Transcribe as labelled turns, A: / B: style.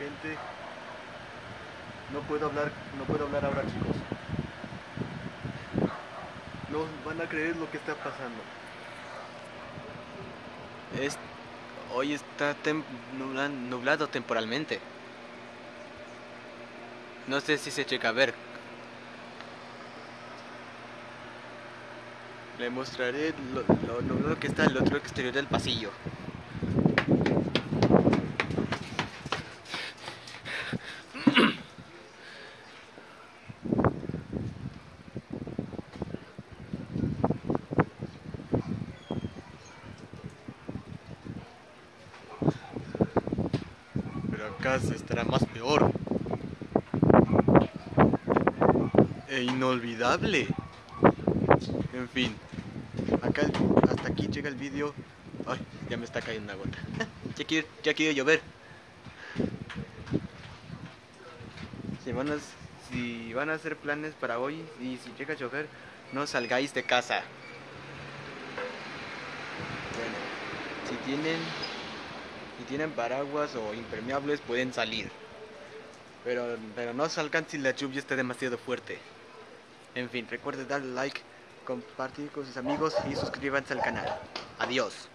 A: Gente, no puedo hablar, no puedo hablar ahora, chicos. No van a creer lo que está pasando.
B: Es, hoy está nublado temporalmente. No sé si se checa a ver. Le mostraré lo, lo nublado que está al otro exterior del pasillo. Se estará más peor. E inolvidable. En fin. Acá hasta aquí llega el vídeo. Ay, ya me está cayendo una gota. ya quiere, ya quiere llover. Si van, a, si van a hacer planes para hoy y si llega a llover, no salgáis de casa. Bueno, si tienen tienen paraguas o impermeables pueden salir. Pero, pero no salgan si la lluvia está demasiado fuerte. En fin, recuerden darle like, compartir con sus amigos y suscríbanse al canal. Adiós.